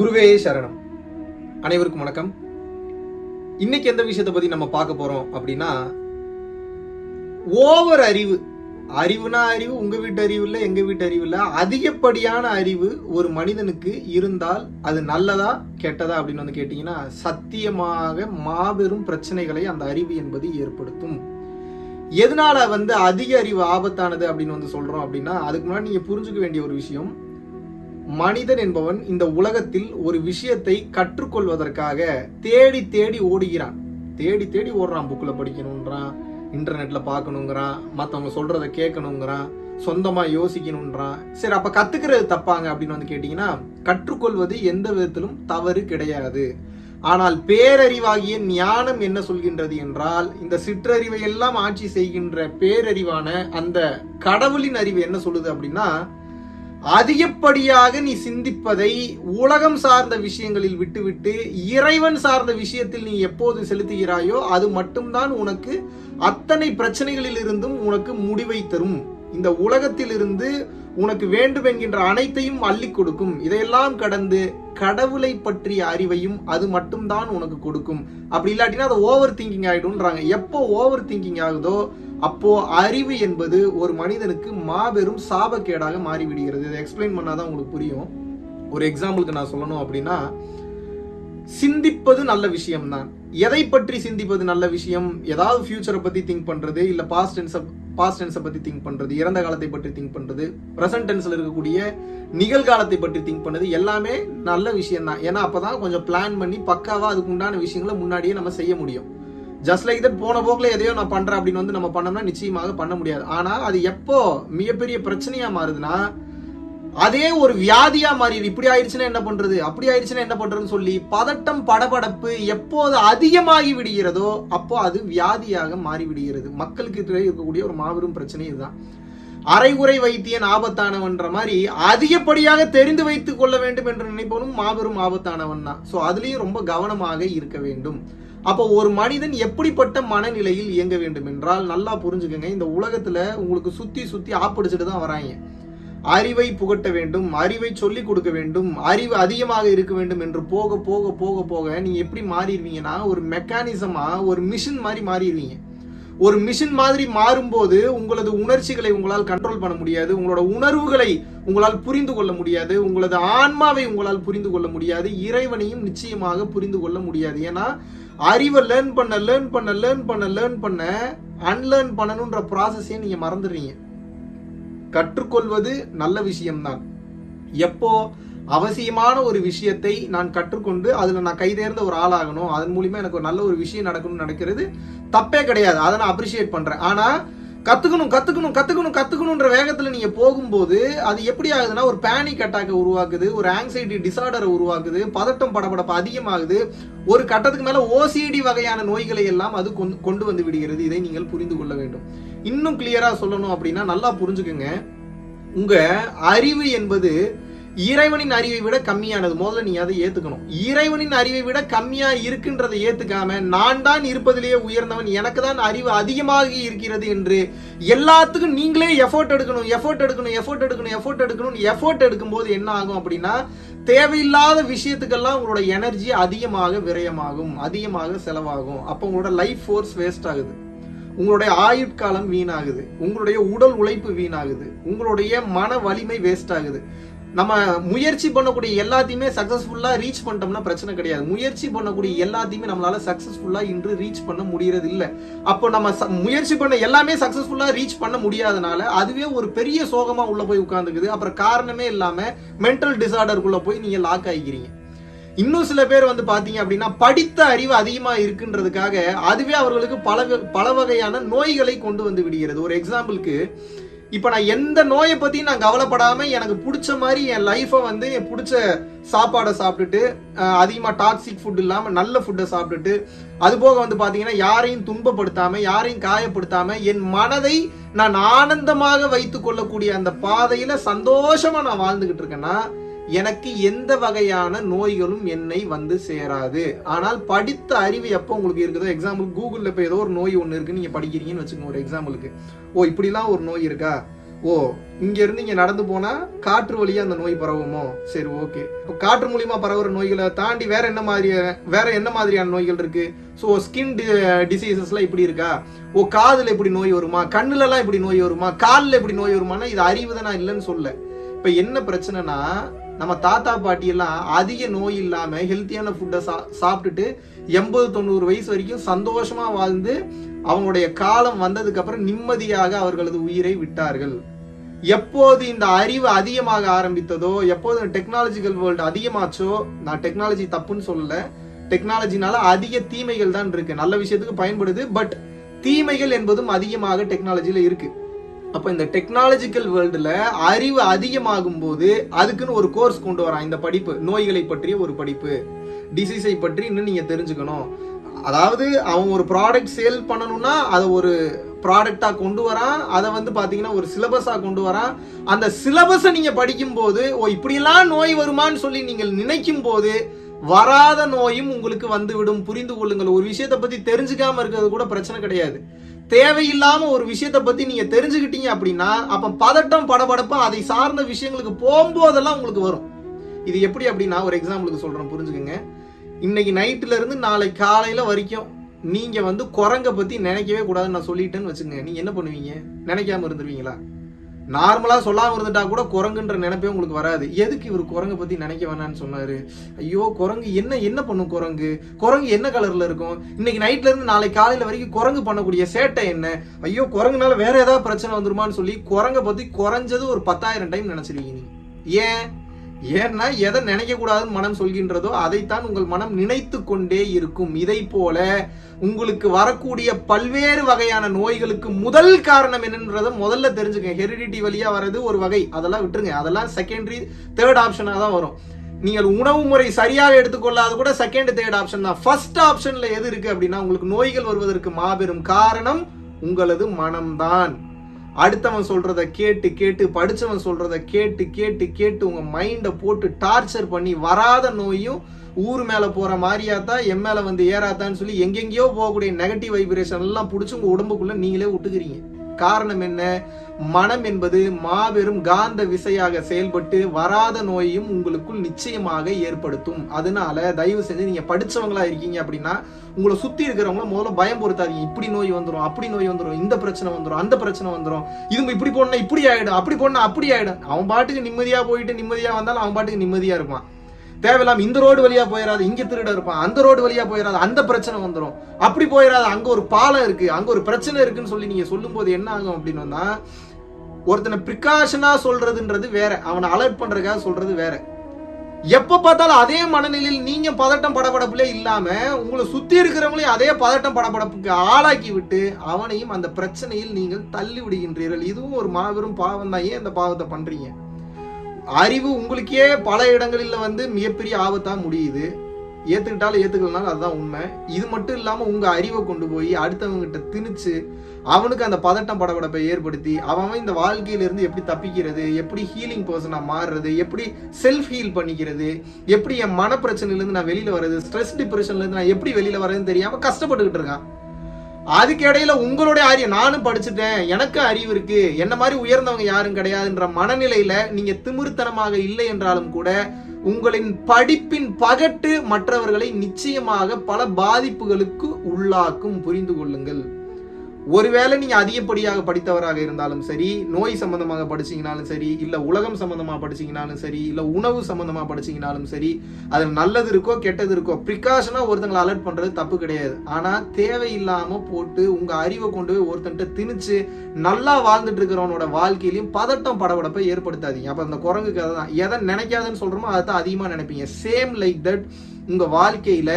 குருவே சரணம். அனைவருக்கும் வணக்கம். இன்னைக்கு எந்த விஷயத்தை பத்தி நம்ம பார்க்க போறோம் அப்படின்னா ஓவர் அறிவு. அறிவுனா அறிவு உங்க வீட்டு அறிவு இல்லை எங்க வீட்டு அறிவு இல்லை. அதிகப்படியான அறிவு ஒரு மனிதனுக்கு இருந்தால் அது நல்லதா கெட்டதா அப்படின்னு வந்து கேட்டீங்கன்னா சத்தியமாக மாபெரும் பிரச்சனைகளை அந்த அறிவு என்பது ஏற்படுத்தும். எதனால வந்து அதிக அறிவு ஆபத்தானது அப்படின்னு வந்து சொல்றோம் அப்படின்னா அதுக்கு முன்னாடி நீங்க புரிஞ்சுக்க வேண்டிய ஒரு விஷயம் மனிதன் என்பவன் இந்த உலகத்தில் ஒரு விஷயத்தை கற்றுக்கொள்வதற்காக தேடி தேடி ஓடுகிறான். தேடி தேடி ஓடுறான் புக்கில் படிக்கணுன்றான் இன்டர்நெட்டில் பார்க்கணுங்கிறான் மற்றவங்க சொல்கிறத கேட்கணுங்கிறான் சொந்தமாக யோசிக்கணுன்றான் சரி அப்போ கற்றுக்கிறது தப்பாங்க அப்படின்னு வந்து கேட்டிங்கன்னா கற்றுக்கொள்வது எந்த விதத்திலும் தவறு கிடையாது. ஆனால் பேரறிவாகிய ஞானம் என்ன சொல்கின்றது என்றால் இந்த சிற்றறிவை எல்லாம் ஆட்சி செய்கின்ற பேரறிவான அந்த கடவுளின் அறிவு என்ன சொல்லுது அப்படின்னா அதிகப்படியாக நீ சிந்திப்பதை உலகம் சார்ந்த விஷயங்களில் விட்டுவிட்டு இறைவன் சார்ந்த விஷயத்தில் நீ எப்போது செலுத்துகிறாயோ அது மட்டும்தான் உனக்கு அத்தனை பிரச்சனைகளில் இருந்தும் உனக்கு முடிவை தரும். இந்த உலகத்திலிருந்து உனக்கு வேண்டும் என்கின்ற அனைத்தையும் அள்ளி கொடுக்கும். இதையெல்லாம் கடந்து கடவுளை பற்றிய அறிவையும் அது மட்டும்தான் உனக்கு கொடுக்கும். அப்படி இல்லாட்டினா அது ஓவர் திங்கிங் ஆகிடும்ன்றாங்க எப்போ ஓவர் திங்கிங் ஆகுதோ அப்போ அறிவு என்பது ஒரு மனிதனுக்கு மாபெரும் சாபக்கேடாக மாறிவிடுகிறது. இதை எக்ஸ்பிளைன் பண்ணாதான் உங்களுக்கு புரியும். ஒரு எக்ஸாம்பிளுக்கு நான் சொல்லணும் அப்படின்னா சிந்திப்பது நல்ல விஷயம்தான். எதை பற்றி சிந்திப்பது நல்ல விஷயம்? ஏதாவது ஃபியூச்சரை பத்தி திங்க் பண்றது இல்ல பாஸ்ட் டென்ஸை பாஸ்ட் டென்ஸை பற்றி திங்க் பண்ணுறது இறந்த காலத்தை பற்றி திங்க் பண்ணுறது ப்ரெசன்ட் டென்ஸில் இருக்கக்கூடிய நிகழ்காலத்தை பற்றி திங்க் பண்ணுறது எல்லாமே நல்ல விஷயம் தான் ஏன்னா அப்பதான் கொஞ்சம் பிளான் பண்ணி பக்காவாக அதுக்கு உண்டான விஷயங்களை முன்னாடியே நம்ம செய்ய முடியும். ஜஸ்ட் லைக் தட் போன போக்கில் எதையோ நான் பண்ணுறேன் அப்படின்னு வந்து நம்ம பண்ணோம்னா நிச்சயமாக பண்ண முடியாது. ஆனால் அது எப்போ மிகப்பெரிய பிரச்சனையாக மாறுதுன்னா அதே ஒரு வியாதியா மாறிடுது இப்படி ஆயிடுச்சுன்னா என்ன பண்றது? அப்படி ஆயிடுச்சுன்னா என்ன பண்றதுன்னு சொல்லி பதட்டம் படபடப்பு எப்போது அதிகமாகி விடுகிறதோ அப்போ அது வியாதியாக மாறி விடுகிறது மக்களுக்கு இருக்கக்கூடிய ஒரு மாபெரும் பிரச்சனை இதுதான். அரைகுறை வைத்தியன் ஆபத்தானவன்ற மாதிரி அதிகப்படியாக தெரிந்து வைத்துக் கொள்ள வேண்டும் என்று நினைப்பவனும் மாபெரும் ஆபத்தானவன் தான். ஸோ அதுலேயும் ரொம்ப கவனமாக இருக்க வேண்டும். அப்போ ஒரு மனிதன் எப்படிப்பட்ட மனநிலையில் இயங்க வேண்டும் என்றால் நல்லா புரிஞ்சுக்கங்க இந்த உலகத்துல உங்களுக்கு சுத்தி சுத்தி ஆப்படிச்சுட்டு தான் வராங்க. அறிவை புகட்ட வேண்டும் அறிவை சொல்லிக் கொடுக்க வேண்டும் அறிவு அதிகமாக இருக்க வேண்டும் என்று போக போக போக போக நீங்க எப்படி மாறிடுவீங்கன்னா ஒரு மெக்கானிசமா ஒரு மிஷின் மாதிரி மாறிடுவீங்க. ஒரு மிஷின் மாதிரி மாறும்போது உங்களது உணர்ச்சிகளை உங்களால் கண்ட்ரோல் பண்ண முடியாது உங்களோட உணர்வுகளை உங்களால் புரிந்து கொள்ள முடியாது உங்களது ஆன்மாவை உங்களால் புரிந்து கொள்ள முடியாது இறைவனையும் நிச்சயமாக புரிந்து கொள்ள முடியாது. ஏன்னா அறிவை லேர்ன் பண்ண லேர்ன் பண்ண லேர்ன் பண்ண லேர்ன் பண்ண அன்லேர்ன் பண்ணணுன்ற ப்ராசஸே நீங்கள் மறந்துடுறீங்க. கற்றுக்கொள்வது நல்ல விஷயம்தான். எப்போ அவசியமான ஒரு விஷயத்தை நான் கற்றுக்கொண்டு அதில் நான் கைதேர்ந்த ஒரு ஆளாகணும் அதன் மூலிமா எனக்கு ஒரு நல்ல ஒரு விஷயம் நடக்கணும்னு நடக்கிறது தப்பே கிடையாது. அதை நான் அப்ரிஷியேட் பண்ணுறேன் ஆனால் கத்துக்கணும் கத்துக்கணும் கத்துக்கணும் கற்றுக்கணுன்ற வேகத்துல நீங்க போகும்போது அது எப்படி ஆகுதுன்னா ஒரு பேனிக் அட்டாக்கை உருவாக்குது ஒரு ஆங்ஸைட்டி டிசார்டரை உருவாக்குது பதட்டம் படபடப்பு அதிகமாகுது. ஒரு கட்டத்துக்கு மேல ஓசிடி வகையான நோய்களை எல்லாம் அது கொண்டு- கொண்டு வந்து விடுகிறது. இதை நீங்கள் புரிந்து கொள்ள வேண்டும். இன்னும் கிளியரா சொல்லணும் அப்படின்னா நல்லா புரிஞ்சுக்குங்க. உங்க அறிவு என்பது இறைவனின் அறிவை விட கம்மியானது. முதல்ல நீ அதை ஏத்துக்கணும். இறைவனின் அறிவை விட கம்மியா இருக்குன்றதை ஏத்துக்காம நான் தான் இருப்பதிலேயே உயர்ந்தவன் எனக்கு தான் அறிவு அதிகமாக இருக்கிறது என்று எல்லாத்துக்கும் நீங்களே எஃபோர்ட் எடுக்கணும் எஃபோர்ட் எடுக்கணும் எஃபோர்ட் எடுக்கணும் எஃபோர்ட் எடுக்கணும் எஃபோர்ட் எடுக்கும்போது என்ன ஆகும் அப்படின்னா தேவையில்லாத விஷயத்துக்கெல்லாம் உங்களோட எனர்ஜி அதிகமாக விரயமாகும் அதிகமாக செலவாகும். அப்போ உங்களோட லைஃப் ஃபோர்ஸ் வேஸ்ட் ஆகுது. உங்களுடைய ஆயுட்காலம் வீணாகுது. உங்களுடைய உடல் உழைப்பு வீணாகுது. உங்களுடைய மன வலிமை வேஸ்ட் ஆகுது. நம்ம முயற்சி பண்ணக்கூடிய எல்லாத்தையுமே சக்ஸஸ்ஃபுல்லாக ரீச் பண்ணிட்டோம்னா பிரச்சனை கிடையாது. முயற்சி பண்ணக்கூடிய எல்லாத்தையுமே நம்மளால சக்ஸஸ்ஃபுல்லாக இன்று ரீச் பண்ண முடியறது இல்லை அப்போ நம்ம ச- முயற்சி பண்ண எல்லாமே சக்ஸஸ்ஃபுல்லாக ரீச் பண்ண முடியாதனால அதுவே ஒரு பெரிய சோகமாக உள்ள போய் உட்காந்துக்குது அப்புறம் காரணமே இல்லாமல் மென்டல் டிசார்டருக்குள்ளே போய் நீங்கள் லாக் ஆகிக்கிறீங்க இன்னும் சில பேர் வந்து பார்த்தீங்க அப்படின்னா படித்த அறிவு அதிகமாக இருக்குன்றதுக்காக அதுவே அவர்களுக்கு பல வ- பல வகையான நோய்களை கொண்டு வந்து விடுகிறது. ஒரு எக்ஸாம்பிளுக்கு இப்போ நான் எந்த நோயை பற்றியும் நான் கவலைப்படாமல் எனக்கு பிடிச்ச மாதிரி என் லைஃபை வந்து என் பிடிச்ச சாப்பாடை சாப்பிட்டுட்டு அதிகமாக டாக்ஸிக் ஃபுட் இல்லாமல் நல்ல ஃபுட்டை சாப்பிட்டுட்டு அதுபோக வந்து பார்த்தீங்கன்னா யாரையும் துன்பப்படுத்தாமல் யாரையும் காயப்படுத்தாமல் என் மனதை நான் ஆனந்தமாக வைத்து கொள்ளக்கூடிய அந்த பாதையில் சந்தோஷமாக நான் வாழ்ந்துக்கிட்டு இருக்கேன்னா எனக்கு எந்த வகையான நோய்களும் என்னை வந்து சேராது. ஆனால் படித்த அறிவு எப்போ உங்களுக்கு இருக்குதோ எக்ஸாம்பிள் கூகுளில் இப்போ ஏதோ ஒரு நோய் ஒன்று இருக்குன்னு நீங்கள் படிக்கிறீங்கன்னு வச்சுக்கோங்க ஒரு எக்ஸாம்பிளுக்கு ஓ இப்படிலாம் ஒரு நோய் இருக்கா? ஓ இங்கேருந்து இங்கே நடந்து போனால் காற்று வழியாக அந்த நோய் பரவுமோ? சரி ஓகே இப்போ காற்று மூலியமா பரவுற நோய்களை தாண்டி வேற என்ன மாதிரி வேற என்ன மாதிரியான நோய்கள் இருக்கு? ஸோ ஸ்கின் டிசீசஸ்லாம் இப்படி இருக்கா? ஓ காதில் இப்படி நோய் வருமா? கண்ணுலலாம் இப்படி நோய் வருமா? காலில் இப்படி நோய் வருமானா இது அறிவு தான் நான் இல்லைன்னு சொல்ல இப்போ என்ன பிரச்சனைனா நம்ம தாத்தா பாட்டியெல்லாம் அதிக நோய் இல்லாமல் ஹெல்த்தியான ஃபுட்டை சா சாப்பிட்டுட்டு எண்பது தொண்ணூறு வயசு வரைக்கும் சந்தோஷமாக வாழ்ந்து அவங்களுடைய காலம் வந்ததுக்கப்புறம் நிம்மதியாக அவர்களது உயிரை விட்டார்கள். எப்போது இந்த அறிவு அதிகமாக ஆரம்பித்ததோ எப்போது டெக்னாலஜிக்கல் வேர்ல்டு அதிகமாச்சோ நான் டெக்னாலஜி தப்புன்னு சொல்லல. டெக்னாலஜினால அதிக தீமைகள் தான் இருக்கு. நல்ல விஷயத்துக்கு பயன்படுது பட் தீமைகள் என்பதும் அதிகமாக டெக்னாலஜியில் இருக்கு. அப்போ இந்த டெக்னாலஜிக்கல் வேர்ல்டில் அறிவு அதிகமாகும் போது அதுக்குன்னு ஒரு கோர்ஸ் கொண்டு வரான். இந்த படிப்பு நோய்களை பற்றிய ஒரு படிப்பு டிசீஸை பற்றி இன்னும் நீங்கள் தெரிஞ்சுக்கணும். அதாவது அவன் ஒரு ப்ராடக்ட் சேல் பண்ணணும்னா அதை ஒரு ப்ராடக்டாக கொண்டு வரான். அதை வந்து பார்த்தீங்கன்னா ஒரு சிலபஸாக கொண்டு வரான். அந்த சிலபஸை நீங்கள் படிக்கும்போது ஓ இப்படியெல்லாம் நோய் வருமான்னு சொல்லி நீங்கள் நினைக்கும் போது வராத நோயும் உங்களுக்கு வந்து விடும். புரிந்து கொள்ளுங்கள். ஒரு விஷயத்தை பற்றி தெரிஞ்சுக்காமல் இருக்கிறது கூட பிரச்சனை கிடையாது. தேவையில்லாம ஒரு விஷயத்த பத்தி நீங்க தெரிஞ்சுக்கிட்டீங்க அப்படின்னா அப்ப பதட்டம் படபடப்பு அதை சார்ந்த விஷயங்களுக்கு போகும்போதெல்லாம் உங்களுக்கு வரும். இது எப்படி அப்படின்னா ஒரு எக்ஸாம்பிளுக்கு சொல்றேன் புரிஞ்சுக்கோங்க. இன்னைக்கு நைட்ல இருந்து நாளை காலையில வரைக்கும் நீங்க வந்து குரங்க பத்தி நினைக்கவே கூடாதுன்னு நான் சொல்லிட்டேன்னு வச்சுக்கோங்க. நீங்க என்ன பண்ணுவீங்க? நினைக்காம இருந்துருவீங்களா? நார்மலாக சொல்லாமல் இருந்துட்டா கூட குரங்குன்ற நினைப்பே உங்களுக்கு வராது. எதுக்கு இவர் குரங்கை பற்றி நினைக்க வேணாம்னு சொன்னார்? ஐயோ குரங்கு என்ன என்ன பண்ணும் குரங்கு? குரங்கு என்ன கலரில் இருக்கும்? இன்னைக்கு நைட்லேருந்து நாளைக்கு நாளை வரைக்கும் குரங்கு பண்ணக்கூடிய சேட்டை என்ன? ஐயோ குரங்குனால வேற ஏதாவது பிரச்சனை வந்துருமான்னு சொல்லி குரங்கை பற்றி குறைஞ்சது ஒரு பத்தாயிரம் டைம் நினச்சிருக்கீங்க நீங்கள் ஏன்? ஏன்னா எதை நினைக்க கூடாதுன்னு மனம் சொல்கின்றதோ அதைத்தான் உங்கள் மனம் நினைத்து கொண்டே இருக்கும். இதை போல உங்களுக்கு வரக்கூடிய பல்வேறு வகையான நோய்களுக்கு முதல் காரணம் என்னன்றதை முதல்ல தெரிஞ்சுங்க ஹெரிடிட்டி வழியா வர்றது ஒரு வகை. அதெல்லாம் விட்டுருங்க. அதெல்லாம் செகண்டரி தேர்ட் ஆப்ஷனா தான் வரும். நீங்கள் உணவு முறை சரியாக எடுத்துக்கொள்ளாத கூட செகண்ட் தேர்ட் ஆப்ஷன் தான். ஃபர்ஸ்ட் ஆப்ஷன்ல எது இருக்கு அப்படின்னா உங்களுக்கு நோய்கள் வருவதற்கு மாபெரும் காரணம் உங்களது மனம்தான். அடுத்தவன் சொல்றத கேட்டு கேட்டு படிச்சவன் சொல்றத கேட்டு கேட்டு கேட்டு உங்க மைண்டை போட்டு டார்ச்சர் பண்ணி வராத நோயும் ஊர் மேல போற மாதிரியாத்தா என் மேல வந்து ஏறாத்தான்னு சொல்லி எங்கெங்கேயோ போகக்கூடிய நெகட்டிவ் வைப்ரேஷன் எல்லாம் பிடிச்சி உங்க உடம்புக்குள்ள நீங்களே விட்டுக்கிறீங்க காரணம் என்ன? மனம் என்பது மாபெரும் காந்த விசையாக செயல்பட்டு வராத நோயையும் உங்களுக்குள் நிச்சயமாக ஏற்படுத்தும். அதனால தயவு செஞ்சு நீங்க படிச்சவங்களா இருக்கீங்க அப்படின்னா உங்களை சுத்தி இருக்கிறவங்கள முதல்ல பயம் பொறுத்தாதீங்க. இப்படி நோய் வந்துடும் அப்படி நோய் வந்துடும் இந்த பிரச்சனை வந்துடும் அந்த பிரச்சனை வந்துடும் இது இப்படி போனா இப்படி ஆயிடும் அப்படி போடணும் அப்படி ஆயிடும். அவன் பாட்டுக்கு நிம்மதியா போயிட்டு நிம்மதியா வந்தாலும் அவன் பாட்டுக்கு நிம்மதியா இருப்பான். தேவையில்லாம இந்த ரோடு வழியா போயிடாது இங்க திருட இருப்பான். அந்த ரோடு வழியா போயிடாது அந்த பிரச்சனை வந்துடும் அப்படி போயிடாது அங்க ஒரு பாலம் இருக்கு அங்க ஒரு பிரச்சனை இருக்குன்னு சொல்லி நீங்க சொல்லும் போது என்ன ஆகும் அப்படின்னு ஒருத்தனை பிரிகாஷனா சொல்றதுன்றது வேற. அவனை அலர்ட் பண்றதுக்காக சொல்றது வேற. எப்ப பார்த்தாலும் அதே மனநிலையில் நீங்க பதட்டம் படபடப்புல இல்லாம உங்களை சுத்தி இருக்கிறவங்களையும் அதே பதட்டம் படபடப்புக்கு ஆளாக்கி விட்டு அவனையும் அந்த பிரச்சனையில் நீங்கள் தள்ளி விடுகின்றீர்கள் இதுவும் ஒரு மாபெரும் பாவம் தான் ஏன் இந்த பாவத்தை பண்றீங்க? அறிவு உங்களுக்கே பல இடங்களில் வந்து மிகப்பெரிய ஆபத்தாக முடியுது. ஏற்றுக்கிட்டாலும் ஏற்றுக்கலனாலும் அதுதான் உண்மை. இது மட்டும் இல்லாமல் உங்கள் அறிவை கொண்டு போய் அடுத்தவங்க கிட்ட திணிச்சு அவனுக்கு அந்த பதட்டம் படபடப்பை ஏற்படுத்தி அவன் இந்த வாழ்க்கையிலேருந்து எப்படி தப்பிக்கிறது எப்படி ஹீலிங் பர்சனாக மாறுறது எப்படி செல்ஃப் ஹீல் பண்ணிக்கிறது எப்படி என் மன பிரச்சனையிலேருந்து நான் வெளியில் வர்றது ஸ்ட்ரெஸ் டிப்ரெஷன்லேருந்து நான் எப்படி வெளியில் வர்றதுன்னு தெரியாமல் கஷ்டப்பட்டுக்கிட்டு இருக்கான். அதுக்கு இடையில உங்களுடைய அறிவு நானும் படிச்சுட்டேன் எனக்கு அறிவு இருக்கு என்ன மாதிரி உயர்ந்தவங்க யாரும் கிடையாதுன்ற மனநிலையில நீங்க திமிர்த்தனமாக இல்லை என்றாலும் கூட உங்களின் படிப்பின் பகட்டு மற்றவர்களை நிச்சயமாக பல பாதிப்புகளுக்கு உள்ளாக்கும் புரிந்து கொள்ளுங்கள். ஒருவேளை நீங்க அதிகப்படியாக படித்தவராக இருந்தாலும் சரி நோய் சம்பந்தமாக படிச்சீங்கனாலும் சரி இல்ல உலகம் சம்பந்தமா படிச்சீங்கனாலும் சரி இல்ல உணவு சம்பந்தமா படிச்சீங்கனாலும் சரி அது நல்லது இருக்கோ கெட்டது இருக்கோ ப்ரிகாஷனா ஒருத்தங்களை அலர்ட் பண்றது தப்பு கிடையாது. ஆனா தேவையில்லாம போட்டு உங்க அறிவை கொண்டு போய் ஒருத்தன்ட்ட திணிச்சு நல்லா வாழ்ந்துட்டு இருக்கிறவனோட வாழ்க்கையிலையும் பதட்டம் படபடப்பை ஏற்படுத்தாதீங்க. அப்ப அந்த குரங்கு கதை தான். எதை நினைக்காதுன்னு சொல்கிறோமோ அதை தான் அதிகமா நினைப்பீங்க. சேம் லைக் தட் உங்க வாழ்க்கையில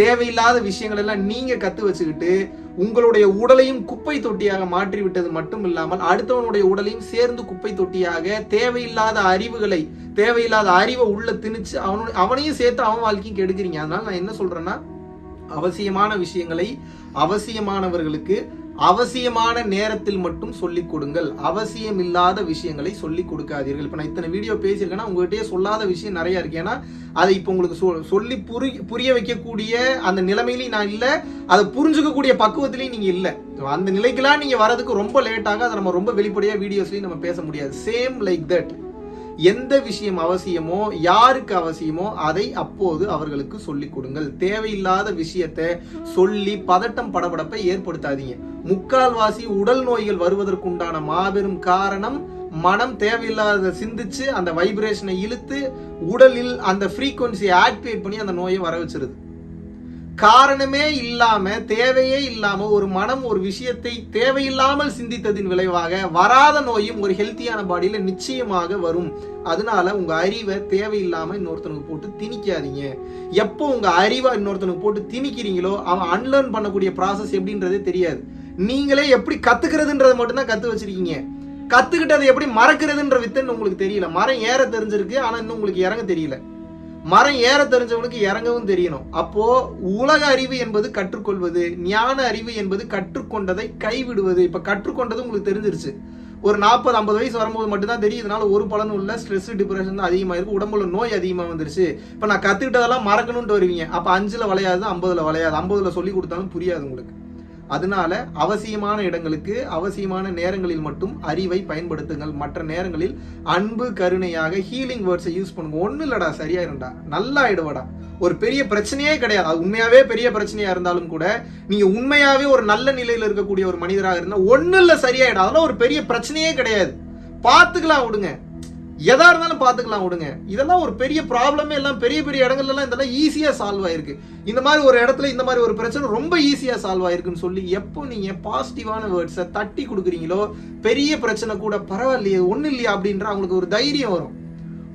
தேவையில்லாத விஷயங்கள் எல்லாம் நீங்க கத்து வச்சுக்கிட்டு உங்களுடைய உடலையும் குப்பை தொட்டியாக மாற்றி விட்டது மட்டும் இல்லாமல் அடுத்தவனுடைய உடலையும் சேர்ந்து குப்பை தொட்டியாக தேவையில்லாத அறிவுகளை தேவையில்லாத அறிவை உள்ள திணிச்சு அவனு அவனையும் சேர்த்து அவன் வாழ்க்கையும் கெடுக்கிறீங்க. அதனால நான் என்ன சொல்றேன்னா அவசியமான விஷயங்களை அவசியமானவர்களுக்கு அவசியமான நேரத்தில் மட்டும் சொல்லிக் கொடுங்கள். அவசியம் இல்லாத விஷயங்களை சொல்லிக் கொடுக்காதீர்கள். இப்போ நான் இத்தனை வீடியோ பேசியிருக்கேன்னா உங்ககிட்டயே சொல்லாத விஷயம் நிறைய இருக்கு. ஏன்னா அதை இப்போ உங்களுக்கு சொ- சொல்லி புரி புரிய வைக்கக்கூடிய அந்த நிலைமையிலையும் நான் இல்லை. அதை புரிஞ்சுக்கக்கூடிய பக்குவத்திலையும் நீங்கள் இல்லை. அந்த நிலைக்கெல்லாம் நீங்கள் வரதுக்கு ரொம்ப லேட்டாக அதை நம்ம ரொம்ப வெளிப்படையாக வீடியோஸ்லையும் நம்ம பேச முடியாது. சேம் லைக் தட் எந்த விஷயம் அவசியமோ யாருக்கு அவசியமோ அதை அப்போது அவர்களுக்கு சொல்லிக் கொடுங்கள். தேவையில்லாத விஷயத்தை சொல்லி பதட்டம் படபடப்பை ஏற்படுத்தாதீங்க. முக்கால்வாசி உடல் நோய்கள் வருவதற்குண்டான மாபெரும் காரணம் மனம் தேவையில்லாத சிந்திச்சு அந்த வைப்ரேஷனை இழுத்து உடலில் அந்த ஃப்ரீக்குவன்சியை ஆக்டிவேட் பண்ணி அந்த நோயை வர வச்சிருது. காரணமே இல்லாம தேவையே இல்லாம ஒரு மனம் ஒரு விஷயத்தை தேவையில்லாமல் சிந்தித்ததின் விளைவாக வராத நோயும் ஒரு ஹெல்த்தியான பாடியில நிச்சயமாக வரும். அதனால உங்க அறிவை தேவையில்லாம இன்னொருத்தனுக்கு போட்டு திணிக்காதீங்க. எப்போ உங்க அறிவை இன்னொருத்தனுக்கு போட்டு திணிக்கிறீங்களோ அவன் அன்லேர்ன் பண்ணக்கூடிய ப்ராசஸ் எப்படின்றதே தெரியாது. நீங்களே எப்படி கத்துக்கிறதுன்றதை மட்டும்தான் கத்து வச்சிருக்கீங்க. கத்துக்கிட்டதை எப்படி மறக்கிறதுன்ற வித்துன்னு உங்களுக்கு தெரியல. மரம் ஏற தெரிஞ்சிருக்கு ஆனா இன்னும் உங்களுக்கு இறங்க தெரியல. மரம் ஏற தெரிஞ்சவனுக்கு இறங்கவும் தெரியணும். அப்போ உலக அறிவு என்பது கற்றுக்கொள்வது ஞான அறிவு என்பது கற்றுக்கொண்டதை கைவிடுவது. இப்ப கற்றுக்கொண்டது உங்களுக்கு தெரிஞ்சிருச்சு. ஒரு நாற்பது ஐம்பது வயசு வரும்போது மட்டும்தான் தெரியும் இதனால ஒரு பலனும் இல்ல. ஸ்ட்ரெஸ் டிப்ரெஷன் தான் அதிகமா இருக்கு உடம்புல நோய் அதிகமா வந்துருச்சு. இப்ப நான் கத்துக்கிட்டதெல்லாம் மறக்கணும்னு வருவீங்க. அப்ப அஞ்சுல வளையாது ஐம்பதுல வளையாது. ஐம்பதுல சொல்லி கொடுத்தாலும் புரியாது உங்களுக்கு. அதனால அவசியமான இடங்களுக்கு அவசியமான நேரங்களில் மட்டும் அறிவை பயன்படுத்துங்கள். மற்ற நேரங்களில் அன்பு கருணையாக ஹீலிங் வேர்ட்ஸை யூஸ் பண்ணுங்க. ஒன்றும் இல்லடா சரியாயிரும்டா. நல்லா ஆயிடுவாடா ஒரு பெரிய பிரச்சனையே கிடையாது. அது உண்மையாவே பெரிய பிரச்சனையா இருந்தாலும் கூட நீங்க உண்மையாவே ஒரு நல்ல நிலையில இருக்கக்கூடிய ஒரு மனிதராக இருந்தா ஒன்றும் இல்லை சரியாயிடும். அதெல்லாம் ஒரு பெரிய பிரச்சனையே கிடையாது. பார்த்துக்கலாம் விடுங்க. எதா இருந்தாலும் பார்த்துக்கலாம் விடுங்க. இதெல்லாம் ஒரு பெரிய ப்ராப்ளமே எல்லாம் பெரிய பெரிய இடங்கள்லாம் இதெல்லாம் ஈஸியாக சால்வ் ஆயிருக்கு. இந்த மாதிரி ஒரு இடத்துல இந்த மாதிரி ஒரு பிரச்சனை ரொம்ப ஈஸியாக சால்வ் ஆயிருக்குன்னு சொல்லி எப்போ நீங்கள் பாசிட்டிவான வேர்ட்ஸை தட்டி கொடுக்குறீங்களோ பெரிய பிரச்சனை கூட பரவாயில்லையே ஒன்றும் இல்லையா அப்படின்ற அவங்களுக்கு ஒரு தைரியம் வரும்.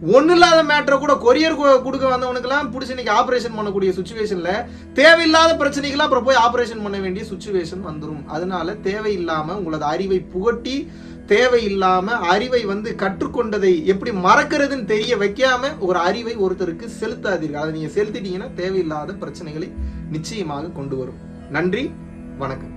ஒன்றும் இல்லாத மேட்டரை கூட கொரியர் கொடுக்க வந்தவனுக்கெல்லாம் பிடிச்சி இன்னைக்கு ஆப்ரேஷன் பண்ணக்கூடிய சுச்சுவேஷனில் தேவையில்லாத பிரச்சனைக்கெல்லாம் அப்புறம் போய் ஆப்ரேஷன் பண்ண வேண்டிய சுச்சுவேஷன் வந்துடும் அதனால தேவையில்லாமல் உங்களது அறிவை புகட்டி தேவையில்லாம அறிவை வந்து கற்றுக்கொண்டதை எப்படி மறக்கிறதுன்னு தெரிய வைக்காம ஒரு அறிவை ஒருத்தருக்கு செலுத்தாதீர்கள். அதை நீங்க செலுத்திட்டீங்கன்னா தேவையில்லாத பிரச்சனைகளை நிச்சயமாக கொண்டு வரும். நன்றி வணக்கம்.